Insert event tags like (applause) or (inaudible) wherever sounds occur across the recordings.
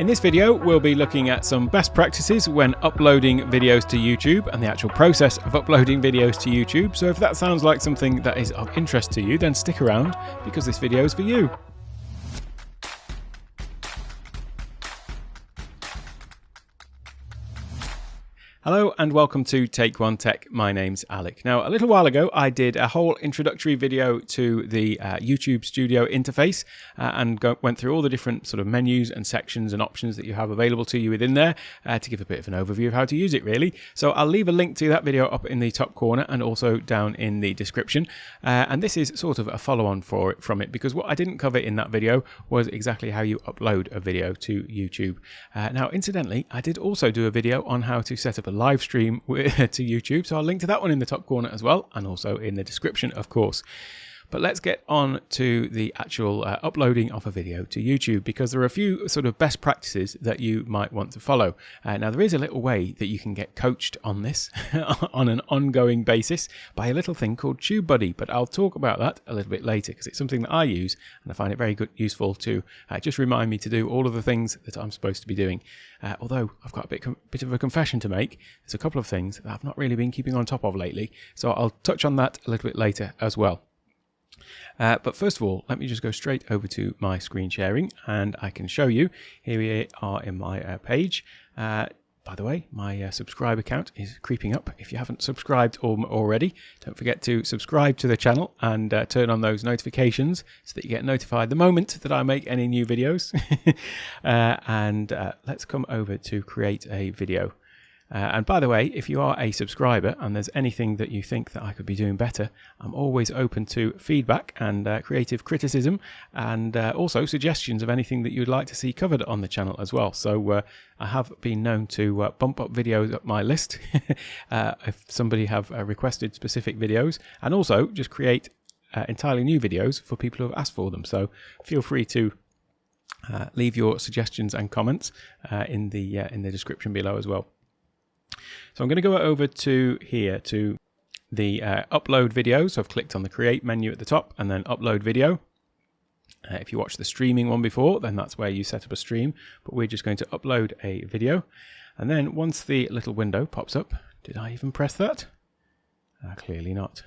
In this video, we'll be looking at some best practices when uploading videos to YouTube and the actual process of uploading videos to YouTube. So if that sounds like something that is of interest to you, then stick around because this video is for you. Hello and welcome to Take One Tech. My name's Alec. Now, a little while ago, I did a whole introductory video to the uh, YouTube Studio interface uh, and go, went through all the different sort of menus and sections and options that you have available to you within there uh, to give a bit of an overview of how to use it, really. So I'll leave a link to that video up in the top corner and also down in the description. Uh, and this is sort of a follow-on for it, from it because what I didn't cover in that video was exactly how you upload a video to YouTube. Uh, now, incidentally, I did also do a video on how to set up a live stream (laughs) to YouTube. So I'll link to that one in the top corner as well, and also in the description, of course. But let's get on to the actual uh, uploading of a video to YouTube because there are a few sort of best practices that you might want to follow. Uh, now, there is a little way that you can get coached on this (laughs) on an ongoing basis by a little thing called TubeBuddy, but I'll talk about that a little bit later because it's something that I use and I find it very good, useful to uh, just remind me to do all of the things that I'm supposed to be doing. Uh, although I've got a bit, bit of a confession to make, there's a couple of things that I've not really been keeping on top of lately, so I'll touch on that a little bit later as well. Uh, but first of all, let me just go straight over to my screen sharing and I can show you. Here we are in my uh, page. Uh, by the way, my uh, subscriber count is creeping up. If you haven't subscribed already, don't forget to subscribe to the channel and uh, turn on those notifications so that you get notified the moment that I make any new videos. (laughs) Uh, and let's come over to create a video. Uh, and by the way, if you are a subscriber and there's anything that you think that I could be doing better, I'm always open to feedback and uh, creative criticism and uh, also suggestions of anything that you'd like to see covered on the channel as well. So uh, I have been known to uh, bump up videos up my list (laughs) uh, if somebody have requested specific videos and also just create entirely new videos for people who have asked for them. So feel free to leave your suggestions and comments in the in the description below as well. So I'm going to go over to here to the uh, upload video. So I've clicked on the create menu at the top and then upload video. Uh, if you watched the streaming one before, then that's where you set up a stream. But we're just going to upload a video. And then once the little window pops up, did I even press that? Uh, clearly not.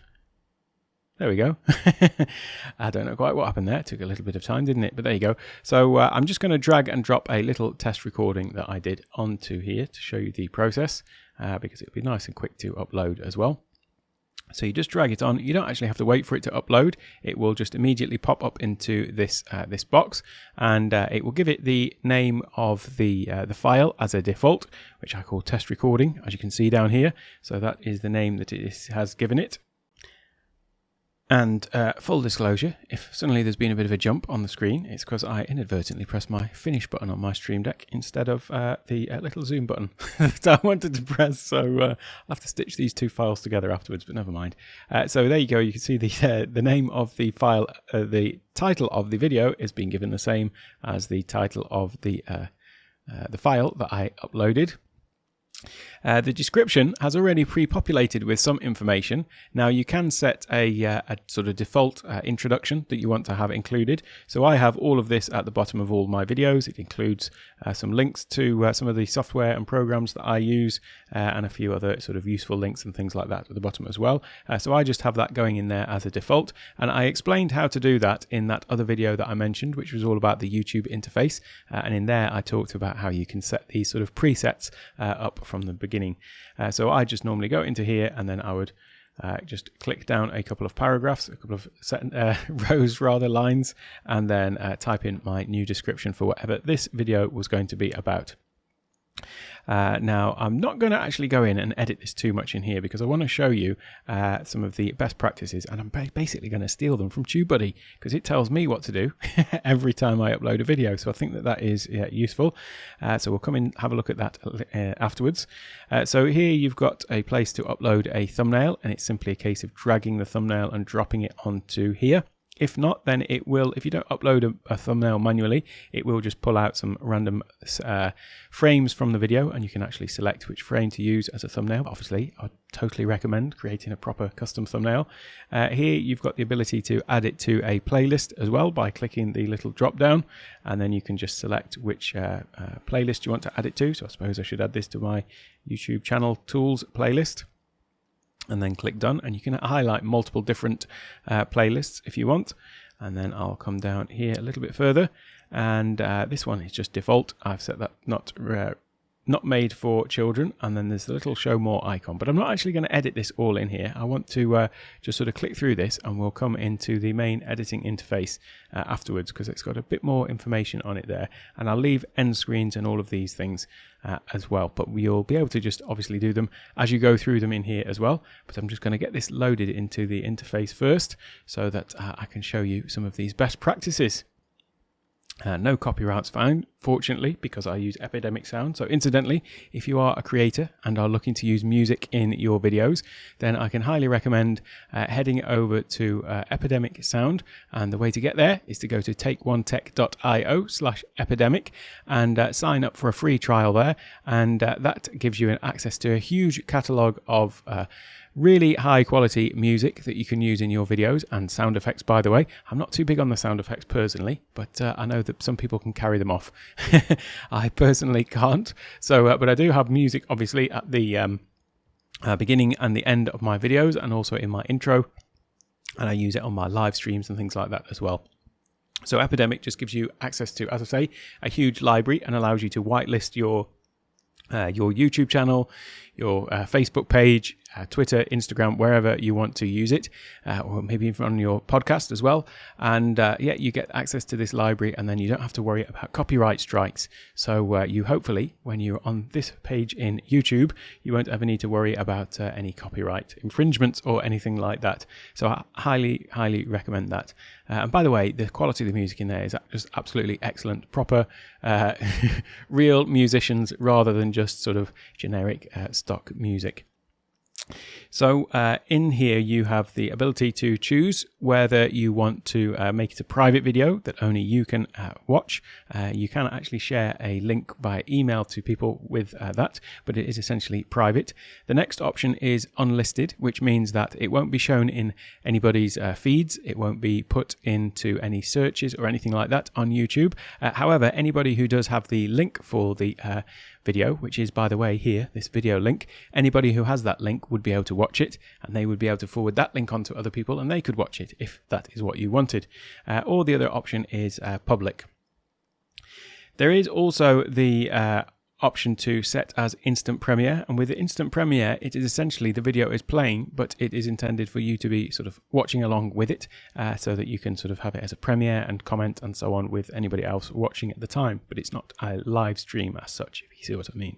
There we go. (laughs) I don't know quite what happened there. It took a little bit of time, didn't it? But there you go. So uh, I'm just going to drag and drop a little test recording that I did onto here to show you the process uh, because it'll be nice and quick to upload as well. So you just drag it on. You don't actually have to wait for it to upload. It will just immediately pop up into this uh, this box, and uh, it will give it the name of the uh, the file as a default, which I call test recording, as you can see down here. So that is the name that it has given it. And uh, full disclosure, if suddenly there's been a bit of a jump on the screen, it's because I inadvertently pressed my finish button on my Stream Deck instead of uh, the uh, little zoom button (laughs) that I wanted to press. So uh, I'll have to stitch these two files together afterwards, but never mind. Uh, so there you go. You can see the (laughs) uh, the name of the file, the title of the video is being given the same as the title of the the file that I uploaded. Uh, the description has already pre-populated with some information. Now you can set a, uh, a sort of default uh, introduction that you want to have included. So I have all of this at the bottom of all my videos. It includes uh, some links to uh, some of the software and programs that I use uh, and a few other sort of useful links and things like that at the bottom as well. so I just have that going in there as a default. And I explained how to do that in that other video that I mentioned, which was all about the YouTube interface. and in there I talked about how you can set these sort of presets up from the beginning. Uh, so I just normally go into here and then I would uh, just click down a couple of paragraphs, a couple of set, uh, (laughs) rows rather, lines, and then uh, type in my new description for whatever this video was going to be about. Uh, now, I'm not going to actually go in and edit this too much in here because I want to show you uh, some of the best practices and I'm basically going to steal them from TubeBuddy because it tells me what to do (laughs) every time I upload a video. So I think that that is uh, useful. Uh, so we'll come in have a look at that uh, afterwards. Uh, so here you've got a place to upload a thumbnail and it's simply a case of dragging the thumbnail and dropping it onto here. If not, then it will, if you don't upload a, a thumbnail manually, it will just pull out some random uh, frames from the video and you can actually select which frame to use as a thumbnail. Obviously, I totally recommend creating a proper custom thumbnail. Uh, here you've got the ability to add it to a playlist as well by clicking the little drop down and then you can just select which uh, uh playlist you want to add it to. So I suppose I should add this to my YouTube channel tools playlist and then click done. And you can highlight multiple different uh, playlists if you want. And then I'll come down here a little bit further. And uh, this one is just default. I've set that not uh, not made for children and then there's the little show more icon. But I'm not actually going to edit this all in here. I want to uh, just sort of click through this and we'll come into the main editing interface uh, afterwards because it's got a bit more information on it there. And I'll leave end screens and all of these things uh, as well but we'll be able to just obviously do them as you go through them in here as well. But I'm just going to get this loaded into the interface first so that uh, I can show you some of these best practices uh, no copyrights found, fortunately, because I use Epidemic Sound. So, incidentally, if you are a creator and are looking to use music in your videos, then I can highly recommend uh, heading over to uh, Epidemic Sound. And the way to get there is to go to takeonetech.io slash epidemic and uh, sign up for a free trial there. And uh, that gives you access to a huge catalogue of uh, Really high quality music that you can use in your videos and sound effects, by the way. I'm not too big on the sound effects personally, but uh, I know that some people can carry them off. (laughs) I personally can't. So, uh, but I do have music obviously at the um, uh, beginning and the end of my videos and also in my intro. And I use it on my live streams and things like that as well. So Epidemic just gives you access to, as I say, a huge library and allows you to whitelist your uh, your YouTube channel, your uh, Facebook page, uh, Twitter, Instagram, wherever you want to use it, uh, or maybe even on your podcast as well. And uh, yeah, you get access to this library, and then you don't have to worry about copyright strikes. So uh, you hopefully, when you're on this page in YouTube, you won't ever need to worry about uh, any copyright infringements or anything like that. So I highly, highly recommend that. Uh, and by the way, the quality of the music in there is just absolutely excellent, proper, (laughs) real musicians rather than just sort of generic stock music. So uh, in here you have the ability to choose whether you want to uh, make it a private video that only you can uh, watch. Uh, you can actually share a link by email to people with uh, that, but it is essentially private. The next option is unlisted, which means that it won't be shown in anybody's uh, feeds. It won't be put into any searches or anything like that on YouTube. however, anybody who does have the link for the video, which is, by the way, here, this video link. Anybody who has that link would be able to watch it, and they would be able to forward that link on to other people, and they could watch it if that is what you wanted. Uh, or the other option is uh, public. There is also the uh, option to set as instant premiere and with the instant premiere it is essentially the video is playing but it is intended for you to be sort of watching along with it uh, so that you can sort of have it as a premiere and comment and so on with anybody else watching at the time but it's not a live stream as such if you see what I mean.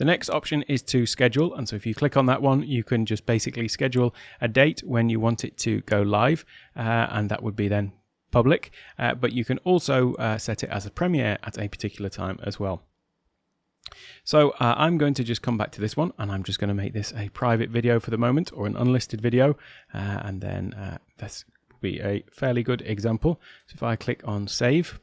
The next option is to schedule. And so if you click on that one, you can just basically schedule a date when you want it to go live. Uh, and that would be then public. Uh, but you can also uh, set it as a premiere at a particular time as well. So uh, I'm going to just come back to this one and I'm just going to make this a private video for the moment or an unlisted video uh, and then uh, this will be a fairly good example. So if I click on save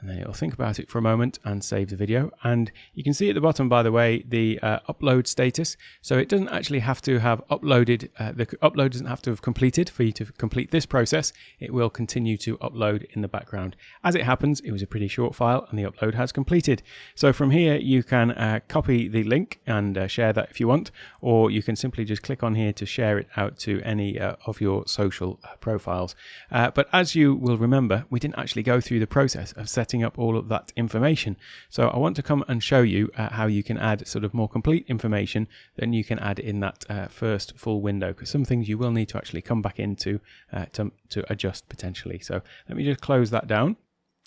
and then it'll think about it for a moment and save the video. And you can see at the bottom, by the way, the uh, upload status. So it doesn't actually have to have uploaded, uh, the upload doesn't have to have completed for you to complete this process. It will continue to upload in the background. As it happens, it was a pretty short file and the upload has completed. So from here, you can uh, copy the link and uh, share that if you want, or you can simply just click on here to share it out to any uh, of your social uh, profiles. but as you will remember, we didn't actually go through the process of setting setting up all of that information. So I want to come and show you uh, how you can add sort of more complete information than you can add in that uh, first full window because some things you will need to actually come back into uh, to, to adjust potentially. So let me just close that down.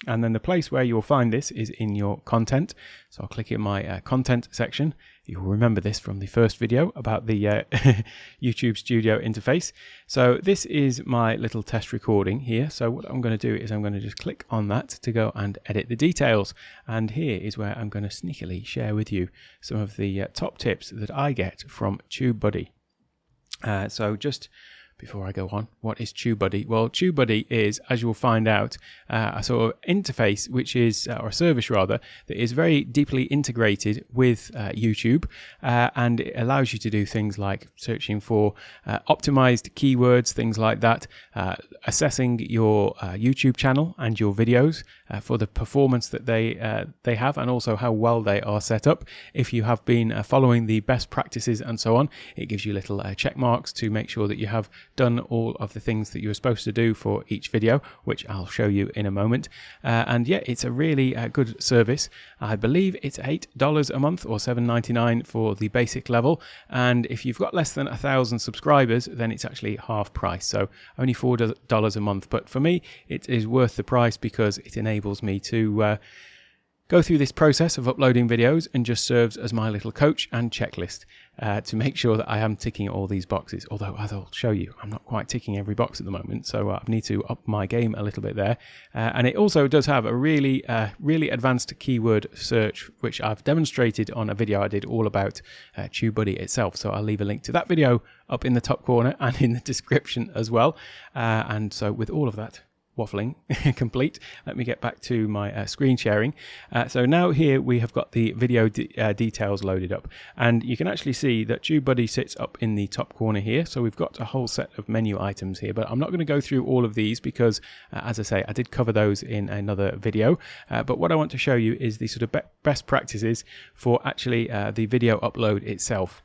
And then the place where you'll find this is in your content. So I'll click in my uh, content section. You'll remember this from the first video about the uh, (laughs) YouTube Studio interface. So this is my little test recording here. So what I'm going to do is I'm going to just click on that to go and edit the details. And here is where I'm going to sneakily share with you some of the uh, top tips that I get from TubeBuddy. Uh, so just before I go on, what is TubeBuddy? Well, TubeBuddy is, as you will find out, uh, a sort of interface, which is, uh, or a service rather, that is very deeply integrated with uh, YouTube, uh, and it allows you to do things like searching for uh, optimized keywords, things like that, uh, assessing your YouTube channel and your videos for the performance that they they have, and also how well they are set up. If you have been following the best practices and so on, it gives you little check marks to make sure that you have done all of the things that you were supposed to do for each video, which I'll show you in a moment. Uh, and yeah, it's a really uh, good service. I believe it's $8 a month or $7.99 for the basic level. And if you've got less than a thousand subscribers, then it's actually half price. So only $4 a month. But for me, it is worth the price because it enables me to uh, go through this process of uploading videos and just serves as my little coach and checklist uh, to make sure that I am ticking all these boxes. Although, as I'll show you, I'm not quite ticking every box at the moment, so uh, I need to up my game a little bit there. Uh, and it also does have a really, uh, really advanced keyword search, which I've demonstrated on a video I did all about uh, TubeBuddy itself. So I'll leave a link to that video up in the top corner (laughs) and in the description as well. Uh, and so with all of that, waffling (laughs) complete. Let me get back to my uh, screen sharing. Uh, so now here we have got the video de uh, details loaded up and you can actually see that TubeBuddy sits up in the top corner here. So we've got a whole set of menu items here, but I'm not going to go through all of these because uh, as I say, I did cover those in another video. Uh, but what I want to show you is the sort of be best practices for actually uh, the video upload itself.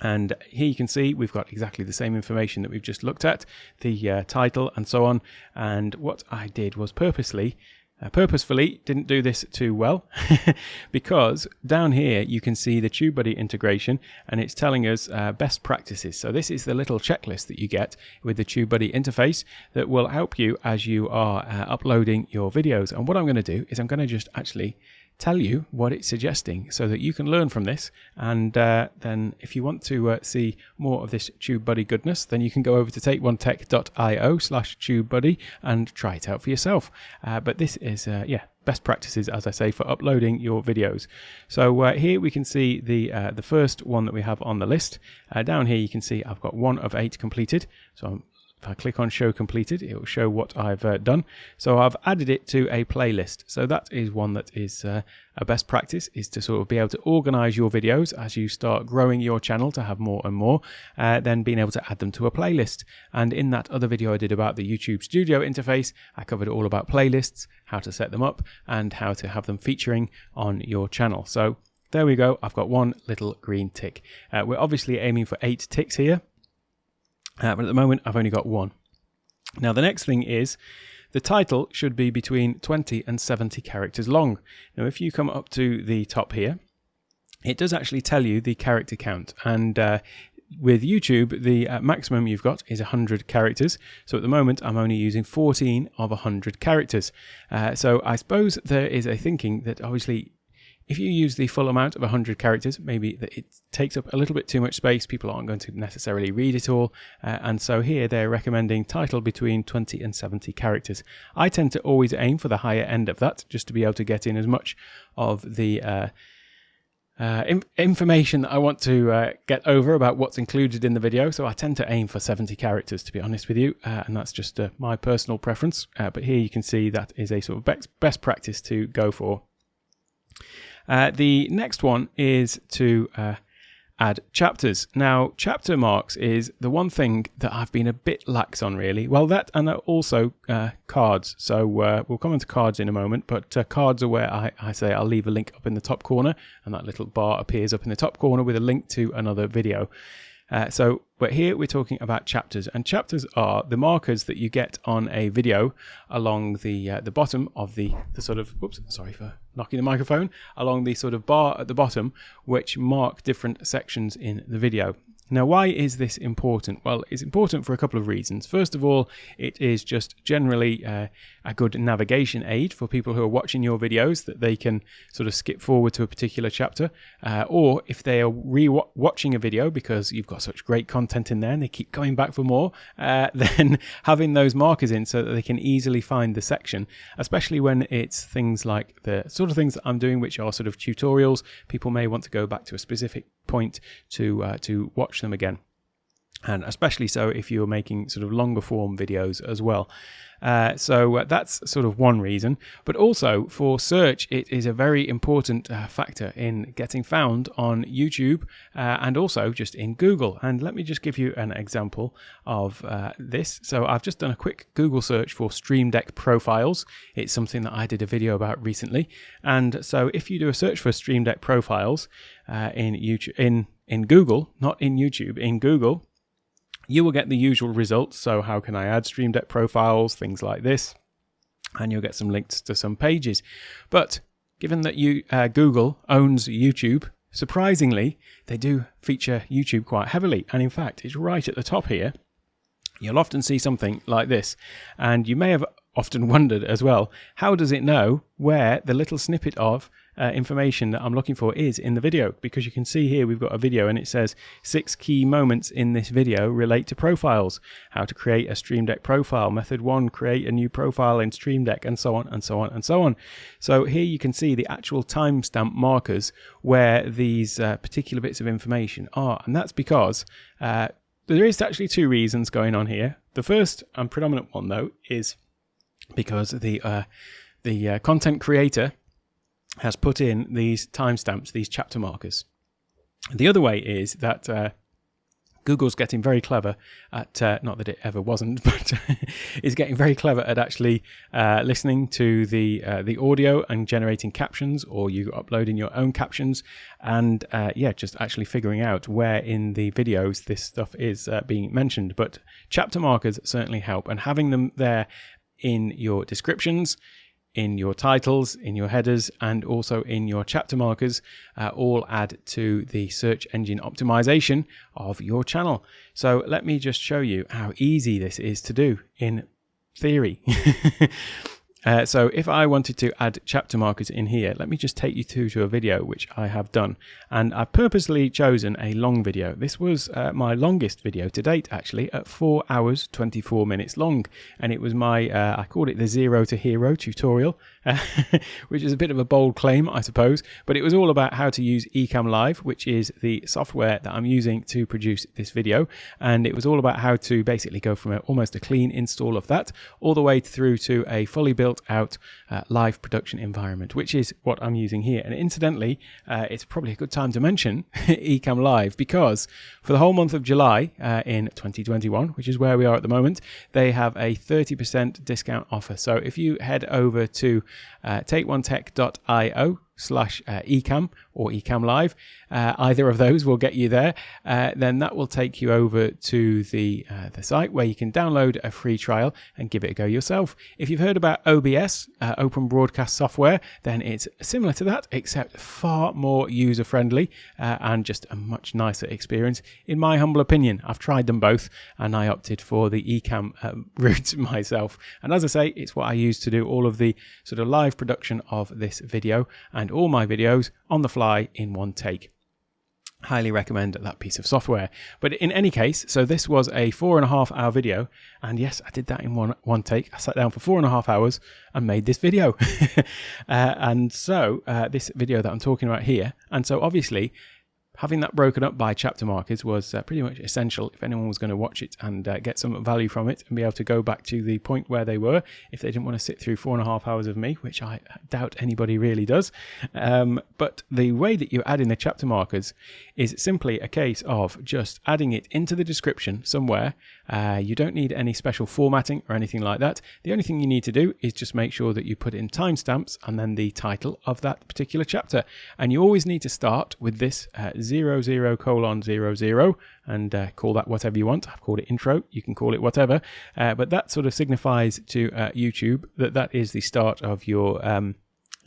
And here you can see we've got exactly the same information that we've just looked at, the uh, title and so on. And what I did was purposely, uh, purposefully didn't do this too well (laughs) because down here you can see the TubeBuddy integration and it's telling us uh, best practices. So this is the little checklist that you get with the TubeBuddy interface that will help you as you are uh, uploading your videos. And what I'm going to do is I'm going to just actually tell you what it's suggesting so that you can learn from this. And uh, then if you want to uh, see more of this TubeBuddy goodness, then you can go over to takeonetech.io slash TubeBuddy and try it out for yourself. Uh, but this is, uh, yeah, best practices, as I say, for uploading your videos. So uh, here we can see the uh, the first one that we have on the list. down here you can see I've got one of eight completed. So I'm if I click on show completed, it will show what I've uh, done. So I've added it to a playlist. So that is one that is uh, a best practice is to sort of be able to organize your videos as you start growing your channel to have more and more, uh, then being able to add them to a playlist. And in that other video I did about the YouTube studio interface, I covered all about playlists, how to set them up and how to have them featuring on your channel. So there we go. I've got one little green tick. Uh, we're obviously aiming for eight ticks here. Uh, but at the moment, I've only got one. Now, the next thing is the title should be between 20 and 70 characters long. Now, if you come up to the top here, it does actually tell you the character count. And uh, with YouTube, the uh, maximum you've got is 100 characters. So at the moment, I'm only using 14 of 100 characters. Uh, so I suppose there is a thinking that obviously if you use the full amount of 100 characters, maybe it takes up a little bit too much space. People aren't going to necessarily read it all. Uh, and so here they're recommending title between 20 and 70 characters. I tend to always aim for the higher end of that, just to be able to get in as much of the uh, uh, information that I want to uh, get over about what's included in the video. So I tend to aim for 70 characters, to be honest with you, uh, and that's just uh, my personal preference. Uh, but here you can see that is a sort of best, best practice to go for. Uh, the next one is to uh, add chapters. Now, chapter marks is the one thing that I've been a bit lax on, really. Well, that and also uh, cards. So uh, we'll come into cards in a moment, but uh, cards are where I, I, say I'll leave a link up in the top corner, and that little bar appears up in the top corner with a link to another video. Uh, so, but here we're talking about chapters, and chapters are the markers that you get on a video along the uh, the bottom of the the sort of. Oops, sorry for knocking the microphone along the sort of bar at the bottom, which mark different sections in the video. Now, why is this important? Well, it's important for a couple of reasons. First of all, it is just generally uh, a good navigation aid for people who are watching your videos that they can sort of skip forward to a particular chapter. Uh, or if they are re-watching a video because you've got such great content in there and they keep coming back for more, uh, (laughs) then having those markers in so that they can easily find the section, especially when it's things like the sort of things that I'm doing, which are sort of tutorials. People may want to go back to a specific point to uh, to watch them again. And especially so if you're making sort of longer form videos as well. Uh, so uh, that's sort of one reason. But also for search, it is a very important uh, factor in getting found on YouTube uh, and also just in Google. And let me just give you an example of uh, this. So I've just done a quick Google search for Stream Deck profiles. It's something that I did a video about recently. And so if you do a search for Stream Deck profiles uh, in YouTube, in in Google, not in YouTube, in Google, you will get the usual results. So how can I add Stream Deck profiles, things like this, and you'll get some links to some pages. But given that you uh, Google owns YouTube, surprisingly, they do feature YouTube quite heavily. And in fact, it's right at the top here. You'll often see something like this, and you may have often (laughs) wondered as well, how does it know where the little snippet of uh, information that I'm looking for is in the video because you can see here we've got a video and it says six key moments in this video relate to profiles, how to create a Stream Deck profile, method one, create a new profile in Stream Deck and so on and so on and so on. So here you can see the actual timestamp markers where these uh, particular bits of information are and that's because uh, there is actually two reasons going on here. The first and predominant one though is because the uh, the uh, content creator has put in these timestamps, these chapter markers. The other way is that uh, Google's getting very clever at, uh, not that it ever wasn't, (laughs) but is getting very clever at actually uh, listening to the uh, the audio and generating captions, or you uploading your own captions, and uh, yeah, just actually figuring out where in the videos this stuff is uh, being mentioned. But chapter markers certainly help, and having them there in your descriptions in your titles, in your headers, and also in your chapter markers, uh, all add to the search engine optimization of your channel. So let me just show you how easy this is to do in theory. (laughs) Uh, so if I wanted to add chapter markers in here, let me just take you through to a video which I have done. And I've purposely chosen a long video. This was uh, my longest video to date, actually, at 4 hours 24 minutes long. And it was my, uh, I called it the Zero to Hero tutorial, (laughs) which is a bit of a bold claim, I suppose. But it was all about how to use Ecamm Live, which is the software that I'm using to produce this video. And it was all about how to basically go from a, almost a clean install of that all the way through to a fully built out uh, live production environment, which is what I'm using here. And incidentally, uh, it's probably a good time to mention (laughs) Ecamm Live because for the whole month of July uh, in 2021, which is where we are at the moment, they have a 30% discount offer. So if you head over to uh, takeonetech.io slash uh, ecamm or ecamm live. Uh, either of those will get you there. Uh, then that will take you over to the uh, the site where you can download a free trial and give it a go yourself. If you've heard about OBS uh, open broadcast software then it's similar to that except far more user friendly uh, and just a much nicer experience. In my humble opinion I've tried them both and I opted for the ecamm (laughs) route myself. And as I say it's what I use to do all of the sort of live production of this video and all my videos on the fly in one take highly recommend that piece of software. But in any case, so this was a four and a half hour video, and yes, I did that in one one take. I sat down for four and a half hours and made this video. (laughs) uh, and so uh, this video that I'm talking about here, and so obviously having that broken up by chapter markers was uh, pretty much essential if anyone was going to watch it and uh, get some value from it and be able to go back to the point where they were if they didn't want to sit through four and a half hours of me, which I doubt anybody really does. Um, but the way that you add in the chapter markers is simply a case of just adding it into the description somewhere. Uh, you don't need any special formatting or anything like that. The only thing you need to do is just make sure that you put in timestamps and then the title of that particular chapter. And you always need to start with this uh, 00 colon 00 and uh, call that whatever you want. I've called it intro. You can call it whatever. Uh, but that sort of signifies to uh, YouTube that that is the start of your um,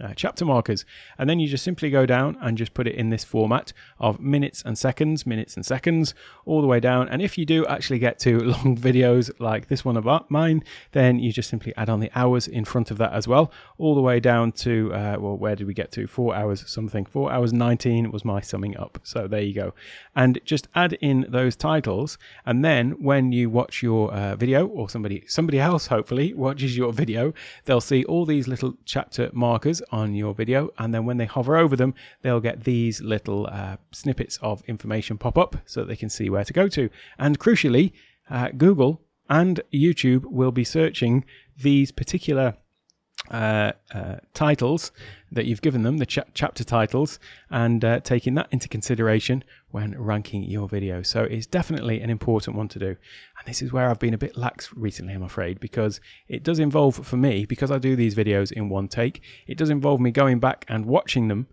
uh, chapter markers. And then you just simply go down and just put it in this format of minutes and seconds, minutes and seconds, all the way down. And if you do actually get to (laughs) long videos like this one of mine, then you just simply add on the hours in front of that as well, all the way down to, uh, well, where did we get to? Four hours something. Four hours 19 was my summing up. So there you go. And just add in those titles. And then when you watch your uh, video or somebody, somebody else hopefully (laughs) watches your video, they'll see all these little chapter markers on your video. And then when they hover over them, they'll get these little uh, snippets of information pop up so that they can see where to go to. And crucially, uh, Google and YouTube will be searching these particular uh, uh, titles that you've given them, the ch chapter titles, and uh, taking that into consideration when ranking your video. So it's definitely an important one to do. And this is where I've been a bit lax recently, I'm afraid, because it does involve, for me, because I do these videos in one take, it does involve me going back and watching them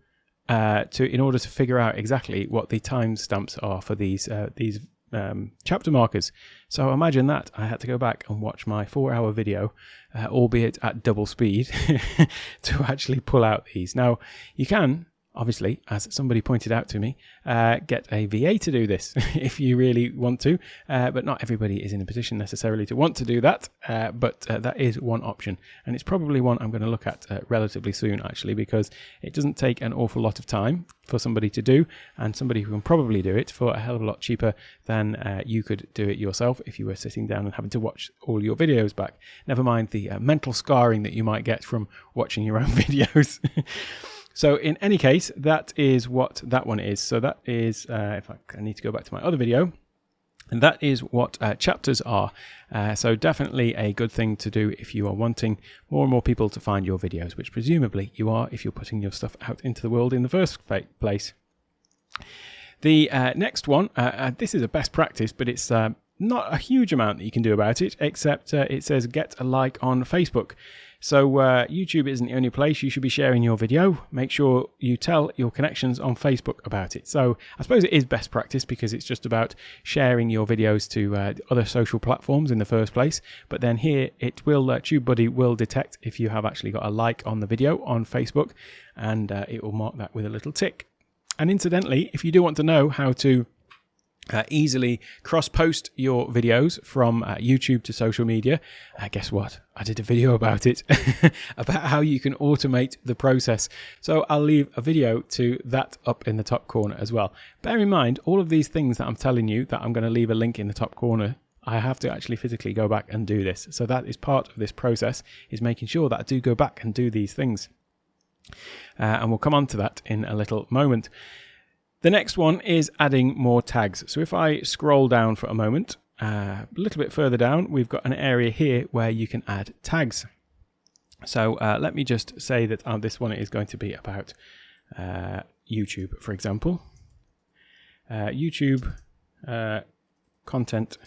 uh, to in order to figure out exactly what the timestamps are for these uh, these um, chapter markers. So imagine that I had to go back and watch my four hour video, uh, albeit at double speed, (laughs) to actually pull out these. Now, you can obviously, as somebody pointed out to me, uh, get a VA to do this (laughs) if you really want to. Uh, but not everybody is in a position necessarily to want to do that. Uh, but uh, that is one option. And it's probably one I'm going to look at uh, relatively soon, actually, because it doesn't take an awful lot of time for somebody to do, and somebody who can probably do it for a hell of a lot cheaper than uh, you could do it yourself if you were sitting down and having to watch all your videos back. Never mind the mental scarring that you might get from watching your own (laughs) videos. (laughs) So in any case, that is what that one is. So that is, uh, if I, I, need to go back to my other video, and that is what uh, chapters are. Uh, so definitely a good thing to do if you are wanting more and more people to find your videos, which presumably you are if you're putting your stuff out into the world in the first place. The uh, next one, uh, uh, this is a best practice, but it's not a huge amount that you can do about it, except it says get a like on Facebook. So uh, YouTube isn't the only place you should be sharing your video. Make sure you tell your connections on Facebook about it. So I suppose it is best practice because it's just about sharing your videos to uh, other social platforms in the first place. But then here it will, uh, TubeBuddy will detect if you have actually got a like on the video on Facebook and uh, it will mark that with a little tick. And incidentally, if you do want to know how to uh, easily cross post your videos from uh, YouTube to social media. Uh, guess what? I did a video about it, (laughs) about how you can automate the process. So I'll leave a video to that up in the top corner as well. Bear in mind, all of these things that I'm telling you that I'm going to leave a link in the top corner I have to actually physically go back and do this. So that is part of this process, is making sure that I do go back and do these things. Uh, and we'll come on to that in a little moment. The next one is adding more tags. So if I scroll down for a moment, uh, a little bit further down, we've got an area here where you can add tags. So uh, let me just say that uh, this one is going to be about uh, YouTube, for example. Uh, YouTube uh, content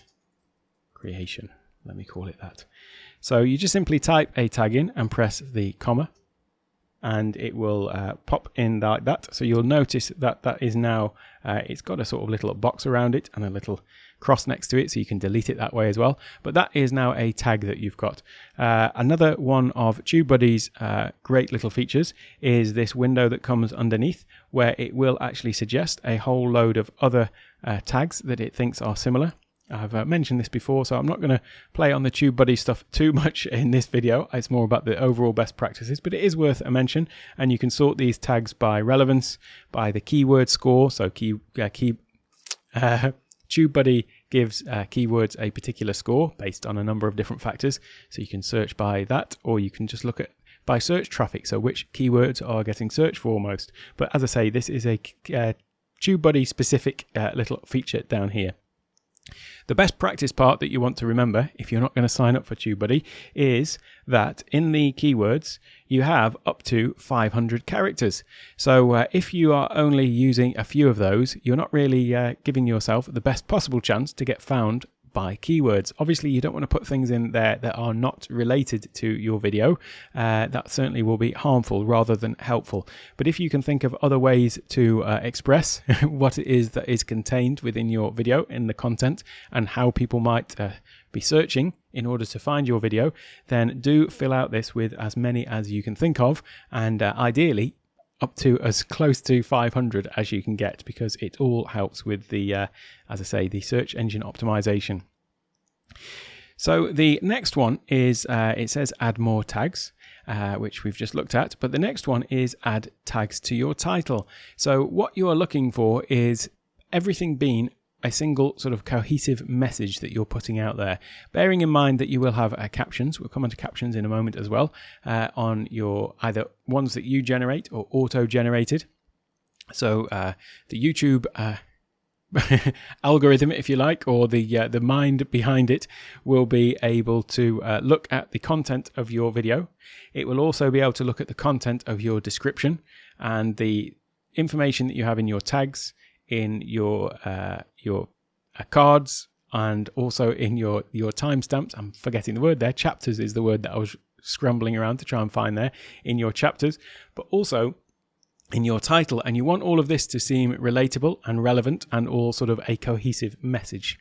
creation, let me call it that. So you just simply type a tag in and press the comma and it will uh, pop in like that. So you'll notice that that is now, uh, it's got a sort of little box around it and a little cross next to it so you can delete it that way as well. But that is now a tag that you've got. Uh, another one of TubeBuddy's uh, great little features is this window that comes underneath where it will actually suggest a whole load of other uh, tags that it thinks are similar. I've uh, mentioned this before, so I'm not going to play on the TubeBuddy stuff too (laughs) much in this video. It's more about the overall best practices, but it is worth a mention. And you can sort these tags by relevance, by the keyword score. So key, uh, key, uh, TubeBuddy gives uh, keywords a particular score based on a number of different factors. So you can search by that, or you can just look at by search traffic. So which keywords are getting searched for most. But as I say, this is a uh, TubeBuddy specific uh, little feature down here. The best practice part that you want to remember if you're not going to sign up for TubeBuddy is that in the keywords you have up to 500 characters. So uh, if you are only using a few of those, you're not really uh, giving yourself the best possible chance to get found by keywords. Obviously, you don't want to put things in there that are not related to your video. Uh, that certainly will be harmful rather than helpful. But if you can think of other ways to uh, express (laughs) what it is that is contained within your video in the content and how people might uh, be searching in order to find your video, then do fill out this with as many as you can think of. And uh, ideally, up to as close to 500 as you can get because it all helps with the, uh, as I say, the search engine optimization. So the next one is, uh, it says add more tags. Uh, which we've just looked at, but the next one is add tags to your title. So what you are looking for is everything being a single sort of cohesive message that you're putting out there. Bearing in mind that you will have uh, captions, we'll come on to captions in a moment as well, uh, on your either ones that you generate or auto generated. So uh, the YouTube uh, (laughs) algorithm, if you like, or the uh, the mind behind it, will be able to uh, look at the content of your video. It will also be able to look at the content of your description and the information that you have in your tags, in your uh, your uh, cards, and also in your your timestamps. I'm forgetting the word there. Chapters is the word that I was scrambling around to try and find there in your chapters, but also in your title. And you want all of this to seem relatable and relevant and all sort of a cohesive message.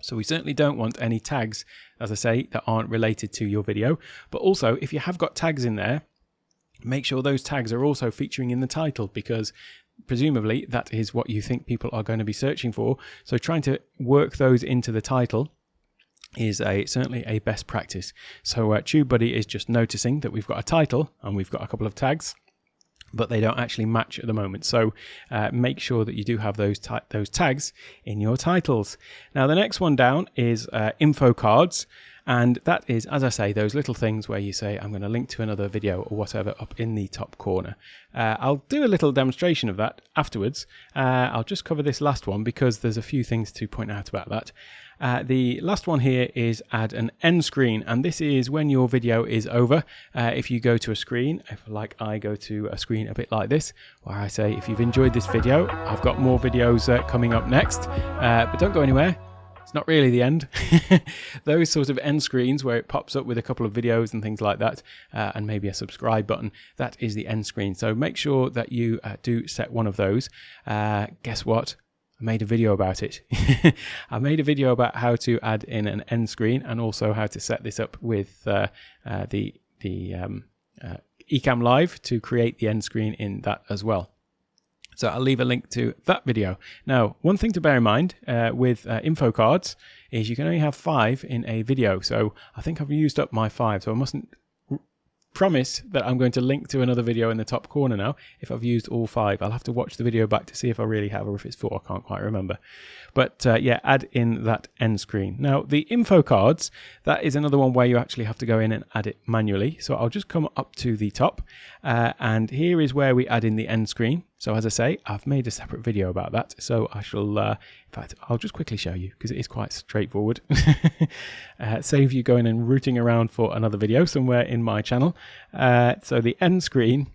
So we certainly don't want any tags, as I say, that aren't related to your video. But also, if you have got tags in there, make sure those tags are also featuring in the title because presumably that is what you think people are going to be searching for. So trying to work those into the title is a certainly a best practice. So uh, TubeBuddy is just noticing that we've got a title and we've got a couple of tags but they don't actually match at the moment. So uh, make sure that you do have those those tags in your titles. Now the next one down is uh, info cards. And that is, as I say, those little things where you say, I'm going to link to another video or whatever up in the top corner. Uh, I'll do a little demonstration of that afterwards. Uh, I'll just cover this last one because there's a few things to point out about that. Uh, the last one here is add an end screen, and this is when your video is over. Uh, if you go to a screen, if like I go to a screen a bit like this, where I say, if you've enjoyed this video, I've got more videos uh, coming up next, uh, but don't go anywhere. It's not really the end. (laughs) Those sort of end screens where it pops up with a couple of videos and things like that, uh, and maybe a subscribe button, that is the end screen. So make sure that you uh, do set one of those. guess what? I made a video about it. (laughs) I made a video about how to add in an end screen and also how to set this up with uh, uh, the the um, uh, Ecamm Live to create the end screen in that as well. So I'll leave a link to that video. Now, one thing to bear in mind uh, with uh, info cards is you can only have five in a video. So I think I've used up my five, so I mustn't promise that I'm going to link to another video in the top corner now if I've used all five. I'll have to watch the video back to see if I really have or if it's four. I can't quite remember. But uh, yeah, add in that end screen. Now the info cards, that is another one where you actually have to go in and add it manually. So I'll just come up to the top uh, and here is where we add in the end screen. So as I say, I've made a separate video about that. So I shall, uh, in fact, I'll just quickly show you because it is quite straightforward. (laughs) uh, save you going and rooting around for another video somewhere in my channel. Uh, so the end screen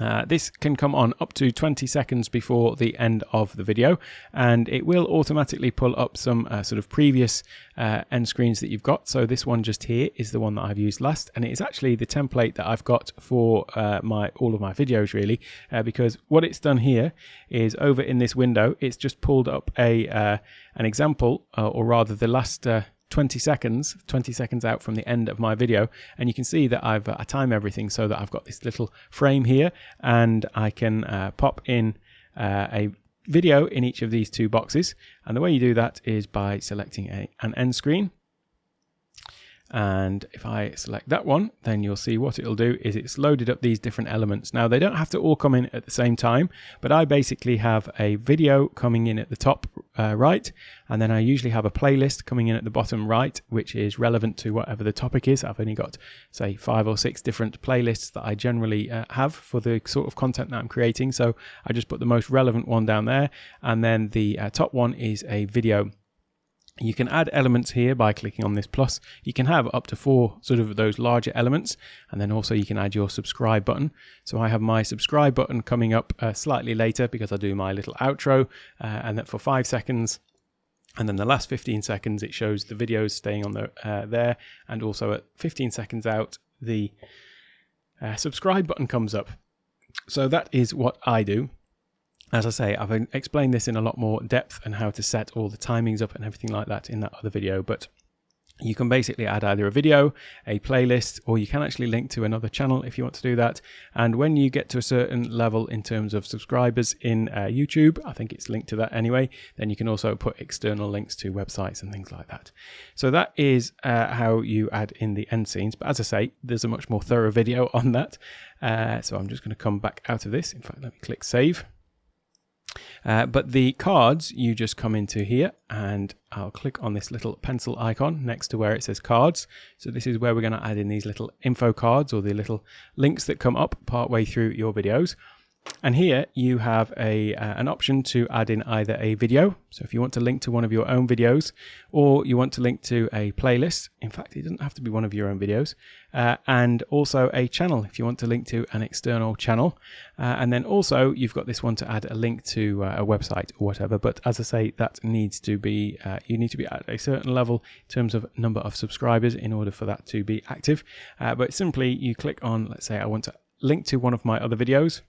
uh, this can come on up to 20 seconds before the end of the video and it will automatically pull up some uh, sort of previous uh, end screens that you've got. So this one just here is the one that I've used last and it is actually the template that I've got for uh, my all of my videos really uh, because what it's done here is over in this window it's just pulled up a an example or rather the last 20 seconds, 20 seconds out from the end of my video. And you can see that I've uh, I time everything so that I've got this little frame here and I can uh, pop in uh, a video in each of these two boxes. And the way you do that is by selecting a, an end screen and if I select that one, then you'll see what it'll do is it's loaded up these different elements. Now they don't have to all come in at the same time, but I basically have a video coming in at the top uh, right, and then I usually have a playlist coming in at the bottom right, which is relevant to whatever the topic is. I've only got, say, five or six different playlists that I generally uh, have for the sort of content that I'm creating. So I just put the most relevant one down there, and then the uh, top one is a video you can add elements here by clicking on this plus. You can have up to four sort of those larger elements and then also you can add your subscribe button. So I have my subscribe button coming up uh, slightly later because I do my little outro uh, and that for five seconds and then the last 15 seconds it shows the videos staying on the, uh, there and also at 15 seconds out the uh, subscribe button comes up. So that is what I do. As I say, I've explained this in a lot more depth and how to set all the timings up and everything like that in that other video, but you can basically add either a video, a playlist, or you can actually link to another channel if you want to do that. And when you get to a certain level in terms of subscribers in uh, YouTube, I think it's linked to that anyway, then you can also put external links to websites and things like that. So that is uh, how you add in the end scenes. But as I say, there's a much more thorough video (laughs) on that. Uh, so I'm just going to come back out of this. In fact, let me click save. Uh, but the cards, you just come into here and I'll click on this little pencil icon next to where it says cards. So this is where we're going to add in these little info cards or the little links that come up partway through your videos. And here you have a uh, an option to add in either a video. So if you want to link to one of your own videos or you want to link to a playlist. In fact, it doesn't have to be one of your own videos. Uh, and also a channel if you want to link to an external channel. Uh, and then also you've got this one to add a link to uh, a website or whatever. But as I say, that needs to be, uh, you need to be at a certain level in terms of number of subscribers in order for that to be active. Uh, but simply you click on, let's say I want to link to one of my other videos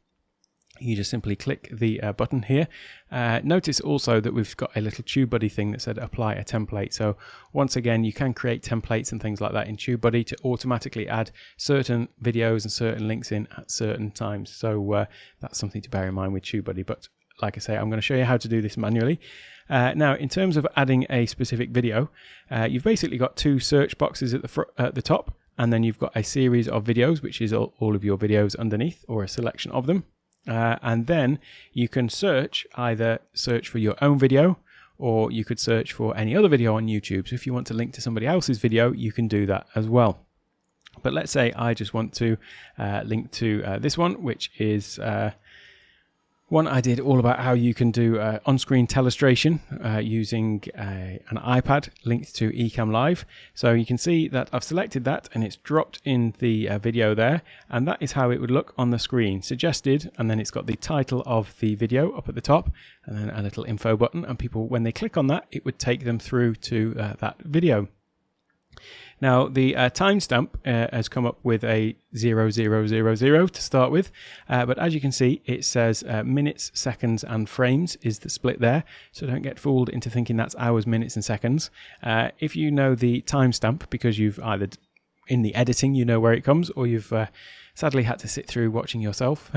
you just simply click the uh, button here. Uh, notice also that we've got a little TubeBuddy thing that said apply a template. So once again, you can create templates and things like that in TubeBuddy to automatically add certain videos and certain links in at certain times. So uh, that's something to bear in mind with TubeBuddy. But like I say, I'm going to show you how to do this manually. Uh, now, in terms of adding a specific video, uh, you've basically got two search boxes at the, at the top, and then you've got a series of videos, which is all, all of your videos underneath, or a selection of them. Uh, and then you can search either search for your own video or you could search for any other video on YouTube. So if you want to link to somebody else's video, you can do that as well. But let's say I just want to uh, link to uh, this one, which is uh, one I did all about how you can do uh, on-screen telestration uh, using uh, an iPad linked to Ecamm Live. So you can see that I've selected that and it's dropped in the uh, video there and that is how it would look on the screen. Suggested and then it's got the title of the video up at the top and then a little info button and people when they click on that it would take them through to uh, that video. Now, the uh, timestamp uh, has come up with a 0000 to start with, uh, but as you can see, it says uh, minutes, seconds, and frames is the split there. So don't get fooled into thinking that's hours, minutes, and seconds. Uh, if you know the timestamp because you've either in the editing, you know where it comes, or you've uh, sadly had to sit through watching yourself,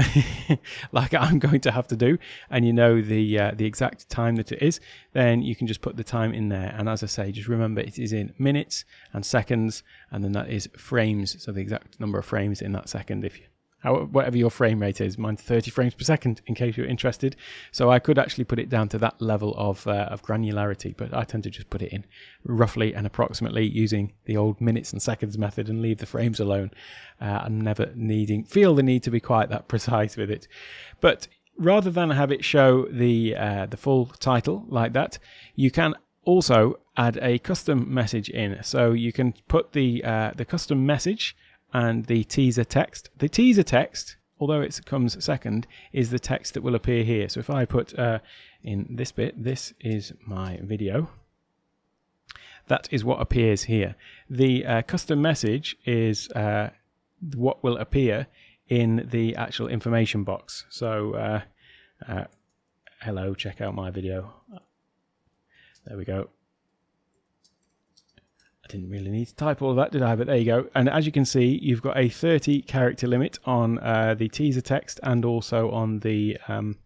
(laughs) like I'm going to have to do, and you know the uh, the exact time that it is, then you can just put the time in there. And as I say, just remember it is in minutes and seconds, and then that is frames, so the exact number of frames in that second. If you whatever your frame rate is. Mine's 30 frames per second, in case you're interested. So I could actually put it down to that level of, uh, of granularity, but I tend to just put it in roughly and approximately using the old minutes and seconds method and leave the frames alone. Uh, I'm never needing, feel the need to be quite that (laughs) precise with it. But rather than have it show the, uh, the full title like that, you can also add a custom message in. So you can put the, uh, the custom message and the teaser text. The teaser text, although it comes second, is the text that will appear here. So if I put uh, in this bit, this is my video. That is what appears here. The uh, custom message is uh, what will appear in the actual information box. So, uh, uh, hello, check out my video. There we go. Didn't really need to type all of that, did I? But there you go. And as you can see, you've got a 30 character limit on uh, the teaser text and also on the um,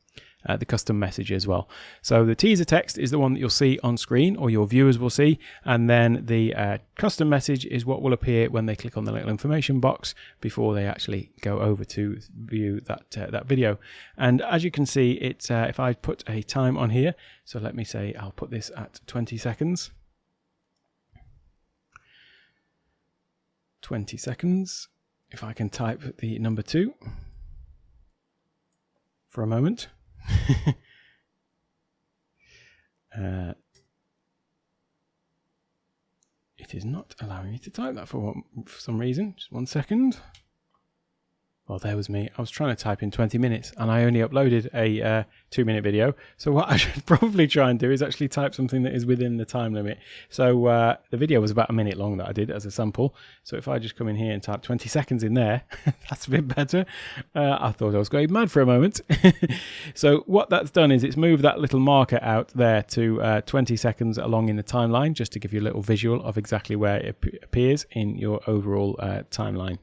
uh, the custom message as well. So the teaser text is the one that you'll see on screen or your viewers will see. And then the uh, custom message is what will appear when they click on the little information box before they actually go over to view that uh, that video. And as you can see, it's uh, if I put a time on here, so let me say I'll put this at 20 seconds. 20 seconds. If I can type the number two for a moment. (laughs) uh, it is not allowing me to type that for, one, for some reason. Just one second. Well, there was me. I was trying to type in 20 minutes and I only uploaded a uh, two minute video. So what (laughs) I should probably try and do is actually type something that is within the time limit. So uh, the video was about a minute long that I did as a sample. So if I just come in here and type 20 seconds in there, (laughs) that's a bit better. Uh, I thought I was going mad for a moment. (laughs) so what that's done is it's moved that little marker out there to uh, 20 seconds along in the timeline, just to give you a little visual of exactly where it appears in your overall uh, timeline.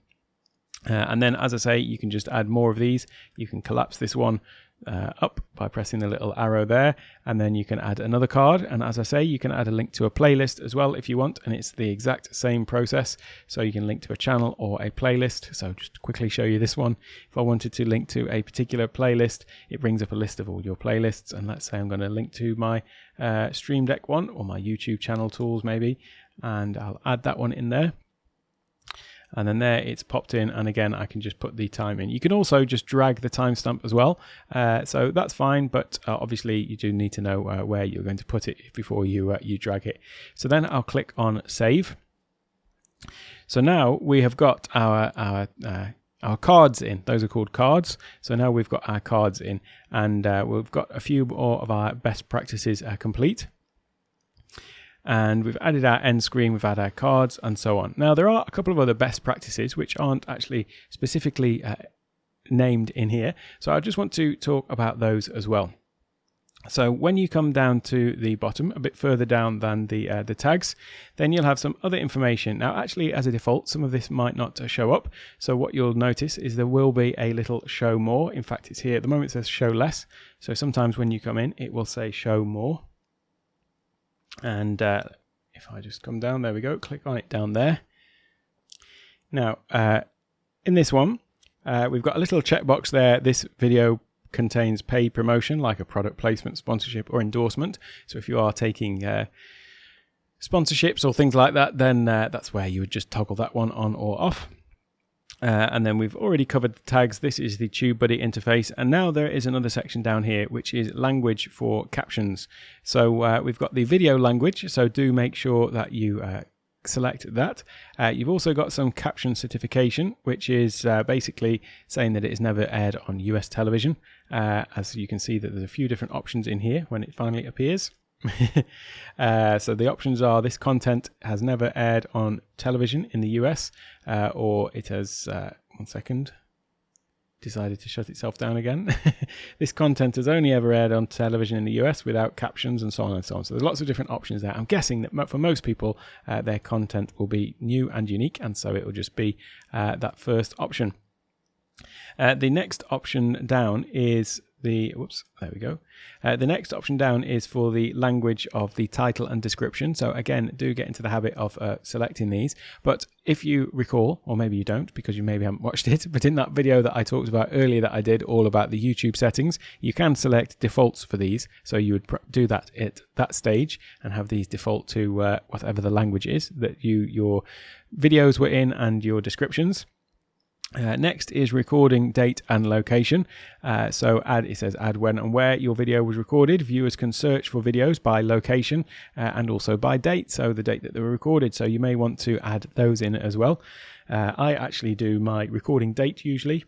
Uh, and then, as I say, you can just add more of these. You can collapse this one uh, up by pressing the little arrow there. And then you can add another card. And as I say you can add a link to a playlist as well if you want. And it's the exact same process. So you can link to a channel or a playlist. So just quickly show you this one. If I wanted to link to a particular playlist it brings up a list of all your playlists. And let's say I'm going to link to my uh, Stream Deck one or my YouTube channel tools maybe. And I'll add that one in there and then there it's popped in and again I can just put the time in. You can also just drag the timestamp as well uh, so that's fine but uh, obviously you do need to know uh, where you're going to put it before you uh, you drag it. So then I'll click on save. So now we have got our our uh, our cards in. Those are called cards. So now we've got our cards in and uh, we've got a few more of our best practices complete and we've added our end screen, we've added our cards and so on. Now there are a couple of other best practices which aren't actually specifically uh, named in here. So I just want to talk about those as well. So when you come down to the bottom, a bit further down than the uh, the tags, then you'll have some other information. Now, actually, as a default, some of this might not uh, show up. So what you'll notice is there will be a little show more. In fact, it's here at the moment. It says show less. So sometimes when you come in, it will say show more. And uh, if I just come down, there we go, click on it down there. Now, uh, in this one, uh, we've got a little checkbox there. This video contains paid promotion, like a product placement, sponsorship, or endorsement. So if you are taking uh, sponsorships or things like that, then uh, that's where you would just toggle that one on or off. Uh, and then we've already covered the tags. This is the TubeBuddy interface. And now there is another section down here, which is language for captions. So uh, we've got the video language. So do make sure that you uh, select that. Uh, you've also got some caption certification, which is uh, basically saying that it is never aired on US television. Uh, as you can see that there's a few different options in here when it finally appears. (laughs) uh, so the options are this content has never aired on television in the US, uh, or it has, uh, one second, decided to shut itself down again. (laughs) this content has only ever aired on television in the US without captions and so on and so on. So there's lots of different options there. I'm guessing that for most people, uh, their content will be new and unique, and so it will just be uh, that first option. Uh, the next option down is the whoops there we go. Uh, the next option down is for the language of the title and description. So again do get into the habit of uh, selecting these. But if you recall or maybe you don't because you maybe haven't watched (laughs) it but in that video that I talked about earlier that I did all about the YouTube settings you can select defaults for these. So you would do that at that stage and have these default to uh, whatever the language is that you your videos were in and your descriptions uh, next is recording date and location. Uh, so add it says add when and where your video was recorded. Viewers can search for videos by location uh, and also by date, so the date that they were recorded. So you may want to add those in as well. Uh, I actually do my recording date usually,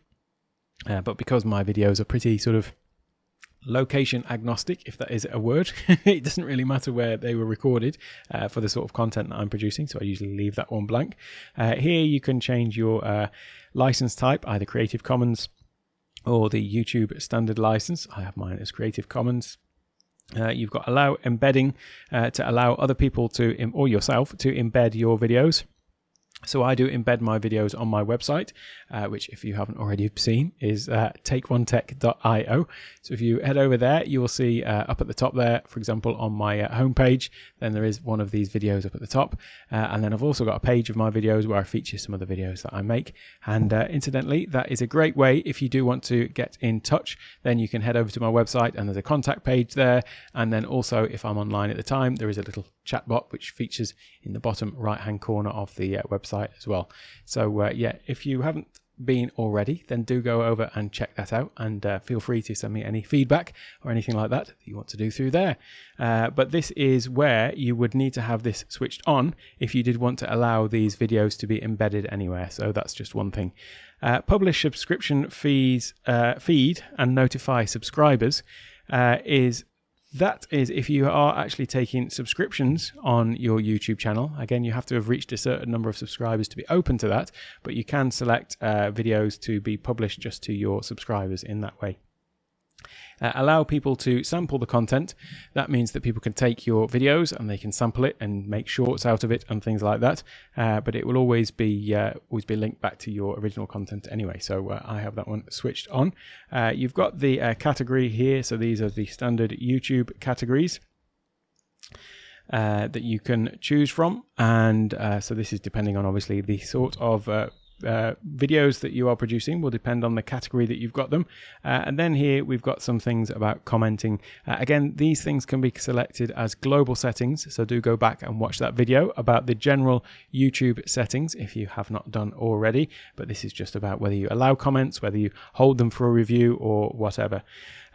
uh, but because my videos are pretty sort of location agnostic, if that is a word. (laughs) it doesn't really matter where they were recorded uh, for the sort of content that I'm producing, so I usually leave that one blank. Uh, here you can change your uh, license type, either Creative Commons or the YouTube standard license. I have mine as Creative Commons. Uh, you've got allow embedding uh, to allow other people to, or yourself, to embed your videos. So I do embed my videos on my website, uh, which if you haven't already seen is uh, takeonetech.io. So if you head over there, you will see uh, up at the top there, for example, on my uh, homepage, then there is one of these videos up at the top. Uh, and then I've also got a page of my videos where I feature some of the videos that I make. And uh, incidentally, that is a great way if you do want to get in touch, then you can head over to my website and there's a contact page there. And then also if I'm online at the time, there is a little chatbot which features in the bottom right hand corner of the website website as well. So uh, yeah, if you haven't been already, then do go over and check that out and uh, feel free to send me any feedback or anything like that that you want to do through there. Uh, but this is where you would need to have this switched on if you did want to allow these videos to be embedded anywhere. So that's just one thing. Uh, publish subscription fees, uh, feed and notify subscribers uh, is that is if you are actually taking subscriptions on your YouTube channel. Again, you have to have reached a certain number of subscribers to be open to that, but you can select uh, videos to be published just to your subscribers in that way. Uh, allow people to sample the content. That means that people can take your videos and they can sample it and make shorts out of it and things like that. Uh, but it will always be uh, always be linked back to your original content anyway. So uh, I have that one switched on. Uh, you've got the category here. So these are the standard YouTube categories. Uh, that you can choose from. And uh, so this is depending on obviously the sort of uh, uh, videos that you are producing will depend on the category that you've got them. Uh, and then here we've got some things about commenting. Uh, again, these things can be selected as global settings. So do go back and watch that video about the general YouTube settings if you have not done already. But this is just about whether you allow comments, whether you hold them for a review or whatever.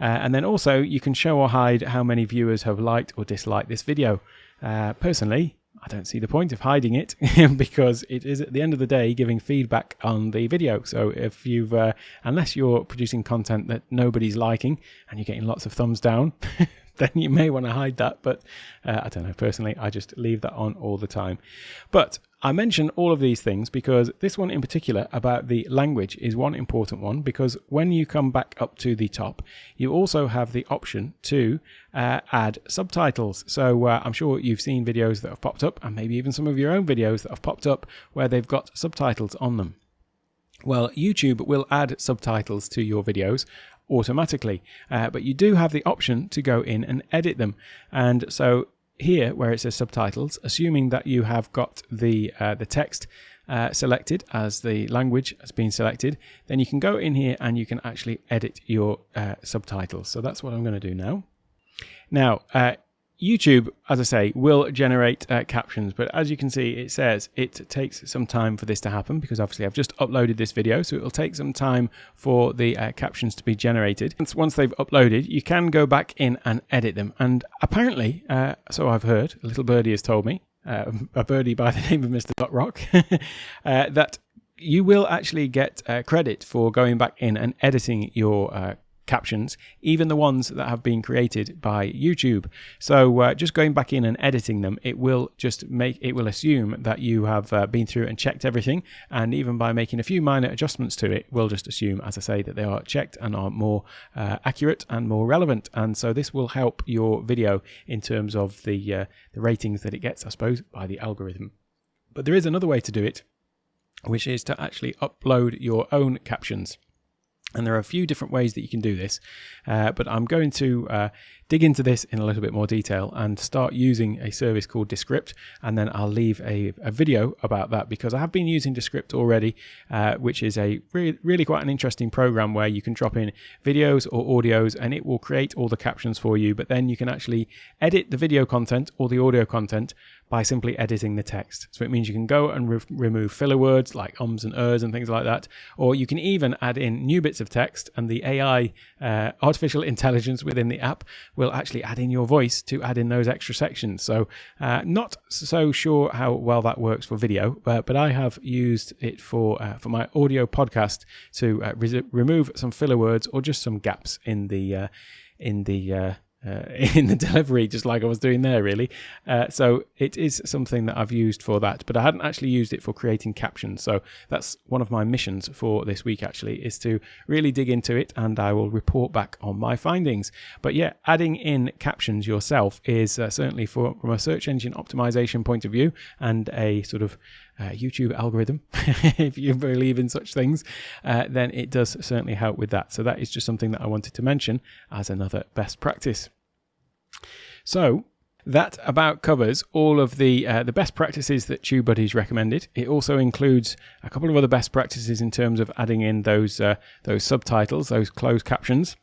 Uh, and then also you can show or hide how many viewers have liked or disliked this video. Uh, personally, I don't see the point of hiding it (laughs) because it is at the end of the day giving feedback on the video. So if you've, uh, unless you're producing content that nobody's liking and you're getting lots of thumbs down, (laughs) then you may want to hide that. But uh, I don't know. Personally, I just leave that on all the time. But I mention all of these things because this one in particular about the language is one important one because when you come back up to the top, you also have the option to uh, add subtitles. So uh, I'm sure you've seen videos that have popped up and maybe even some of your own videos that have popped up where they've got subtitles on them. Well, YouTube will add subtitles to your videos automatically, uh, but you do have the option to go in and edit them. And so here, where it says subtitles, assuming that you have got the uh, the text uh, selected as the language has been selected, then you can go in here and you can actually edit your uh, subtitles. So that's what I'm going to do now. Now, uh, YouTube, as I say, will generate uh, captions, but as you can see, it says it takes some time for this to happen because obviously I've just uploaded this video, so it will take some time for the uh, captions to be generated. Once, once they've uploaded, you can go back in and edit them. And apparently, uh, so I've heard, a little birdie has told me, uh, a birdie by (laughs) the name of Mr. Dot Rock, (laughs) uh, that you will actually get uh, credit for going back in and editing your captions, even the ones that have been created by YouTube. So uh, just going back in and editing them, it will just make it will assume that you have uh, been through and checked everything, and even by making a few minor adjustments to it, will just assume, as I say, that they are checked and are more uh, accurate and more relevant. And so this will help your video in terms of the uh, the ratings that it gets, I suppose, by the algorithm. But there is another way to do it, which is to actually upload your own captions. And there are a few different ways that you can do this, uh, but I'm going to uh, dig into this in a little bit more detail and start using a service called Descript. And then I'll leave a, a video about that because I have been using Descript already, uh, which is a really, really quite an interesting program where you can drop in videos or audios and it will create all the captions for you. But then you can actually edit the video content or the audio content by simply editing the text. So it means you can go and re remove filler words like ums and ers and things like that, or you can even add in new bits of text and the AI, uh, artificial intelligence within the app will actually add in your voice to add in those extra sections. So uh, not so sure how well that works for video, but, but I have used it for uh, for my audio podcast to uh, re remove some filler words or just some gaps in the uh, in the uh, (laughs) in the delivery, just like I was doing there, really. Uh, so it is something that I've used for that, but I hadn't actually used it for creating captions. So that's one of my missions for this week, actually, is to really dig into it and I will report back on my findings. But yeah, adding in captions yourself is uh, certainly for, from a search engine optimization point of view and a sort of uh, YouTube algorithm, (laughs) if you believe in such things, uh, then it does certainly help with that. So that is just something that I wanted to mention as another best practice. So that about covers all of the uh, the best practices that TubeBuddy's recommended. It also includes a couple of other best practices in terms of adding in those uh, those subtitles, those closed captions.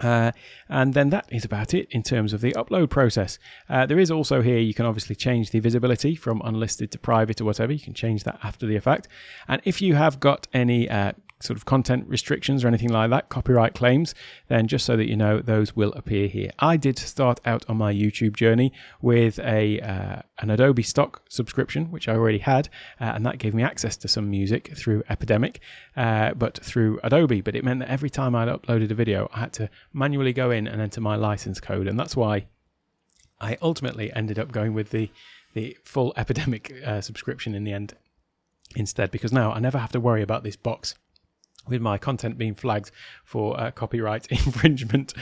Uh, and then that is about it in terms of the upload process. Uh, there is also here, you can obviously change the visibility from unlisted to private or whatever. You can change that after the effect. And if you have got any uh, sort of content restrictions or anything like that, copyright claims, then just so that you know, those will appear here. I did start out on my YouTube journey with a uh, an Adobe stock subscription, which I already had, uh, and that gave me access to some music through Epidemic, uh, but through Adobe. But it meant that every time I'd uploaded a video, I had to manually go in and enter my license code, and that's why I ultimately ended up going with the the full Epidemic uh, subscription in the end instead, because now I never have to worry about this box with my content being flagged for uh, copyright (laughs) infringement.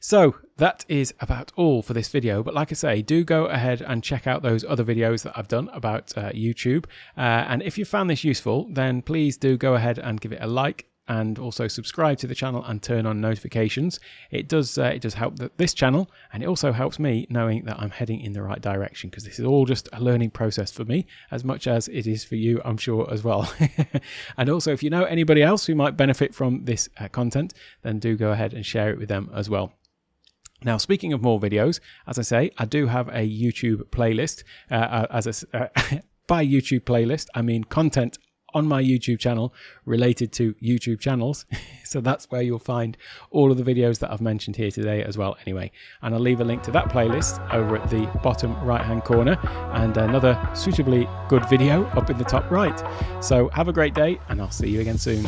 So that is about all for this video. But like I say, do go ahead and check out those other videos that I've done about uh, YouTube. Uh, and if you found this useful, then please do go ahead and give it a like and also subscribe to the channel and turn on notifications. It does uh, it does help the, this channel and it also helps me knowing that I'm heading in the right direction because this is all just a learning process for me as much as it is for you I'm sure as well. (laughs) and also if you know anybody else who might benefit from this uh, content then do go ahead and share it with them as well. Now, speaking of more videos, as I say, I do have a YouTube playlist. Uh, uh as a, uh, (laughs) by YouTube playlist, I mean content on my YouTube channel related to YouTube channels. (laughs) so that's where you'll find all of the videos that I've mentioned here today as well anyway. And I'll leave a link to that playlist over at the bottom right hand corner and another suitably good video up in the top right. So have a great day and I'll see you again soon.